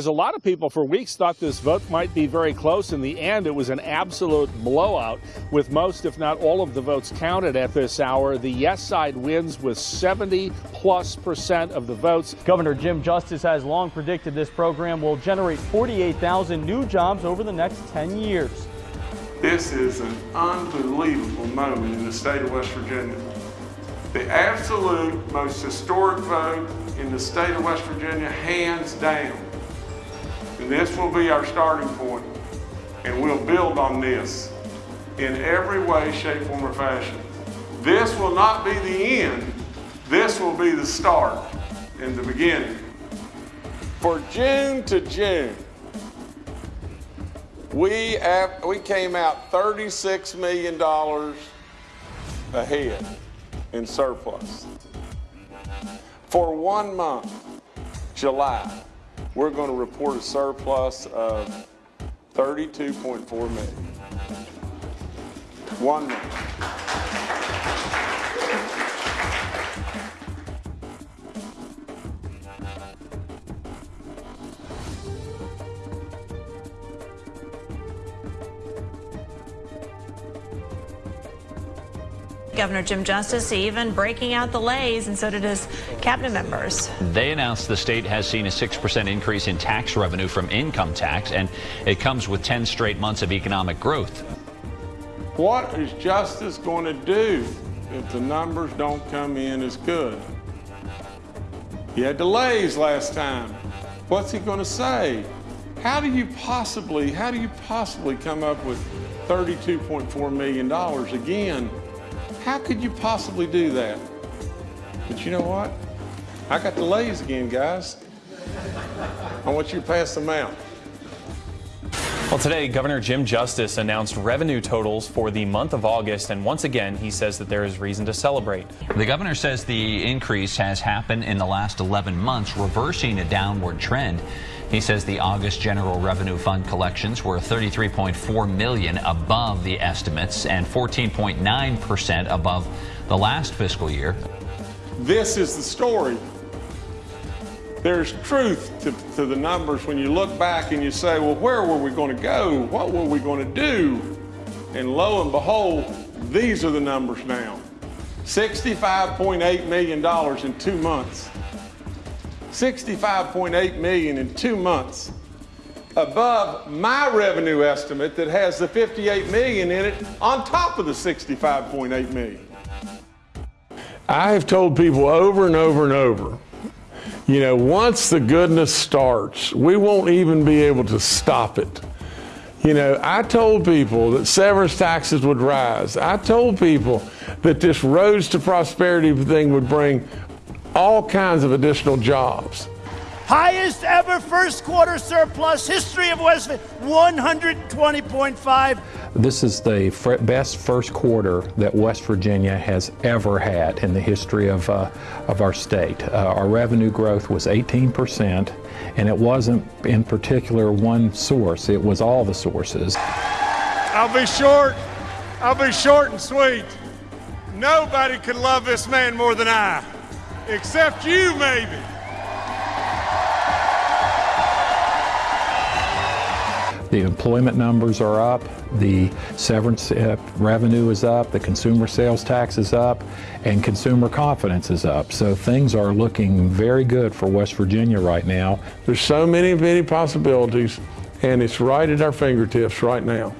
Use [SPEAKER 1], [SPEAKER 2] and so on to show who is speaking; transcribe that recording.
[SPEAKER 1] A lot of people for weeks thought this vote might be very close. In the end, it was an absolute blowout with most, if not all, of the votes counted at this hour. The yes side wins with 70 plus percent of the votes.
[SPEAKER 2] Governor Jim Justice has long predicted this program will generate 48,000 new jobs over the next 10 years.
[SPEAKER 3] This is an unbelievable moment in the state of West Virginia. The absolute most historic vote in the state of West Virginia, hands down. This will be our starting point, and we'll build on this in every way, shape, form, or fashion. This will not be the end. This will be the start and the beginning. For June to June, we, we came out $36 million ahead in surplus. For one month, July, we're going to report a surplus of 32.4 million. One month.
[SPEAKER 4] Governor Jim Justice even breaking out the Lay's, and so did his cabinet members.
[SPEAKER 5] They announced the state has seen a 6% increase in tax revenue from income tax, and it comes with 10 straight months of economic growth.
[SPEAKER 3] What is Justice going to do if the numbers don't come in as good? He had delays last time. What's he going to say? How do you possibly, how do you possibly come up with $32.4 million again? How could you possibly do that? But you know what? I got the Lay's again, guys. I want you to pass them out.
[SPEAKER 6] Well, today, Governor Jim Justice announced revenue totals for the month of August, and once again, he says that there is reason to celebrate.
[SPEAKER 5] The governor says the increase has happened in the last 11 months, reversing a downward trend. He says the August General Revenue Fund collections were 33.4 million above the estimates and 14.9% above the last fiscal year.
[SPEAKER 3] This is the story. There's truth to, to the numbers when you look back and you say, well, where were we going to go? What were we going to do? And lo and behold, these are the numbers now. $65.8 million in two months. 65.8 million in two months above my revenue estimate that has the 58 million in it on top of the 65.8 million. I have told people over and over and over, you know, once the goodness starts, we won't even be able to stop it. You know, I told people that severance taxes would rise. I told people that this roads to prosperity thing would bring all kinds of additional jobs.
[SPEAKER 7] Highest ever first quarter surplus history of West Virginia: 120.5.
[SPEAKER 8] This is the best first quarter that West Virginia has ever had in the history of, uh, of our state. Uh, our revenue growth was 18%, and it wasn't in particular one source, it was all the sources.
[SPEAKER 3] I'll be short. I'll be short and sweet. Nobody could love this man more than I. Except you, maybe.
[SPEAKER 8] The employment numbers are up, the severance uh, revenue is up, the consumer sales tax is up, and consumer confidence is up. So things are looking very good for West Virginia right now.
[SPEAKER 3] There's so many, many possibilities, and it's right at our fingertips right now.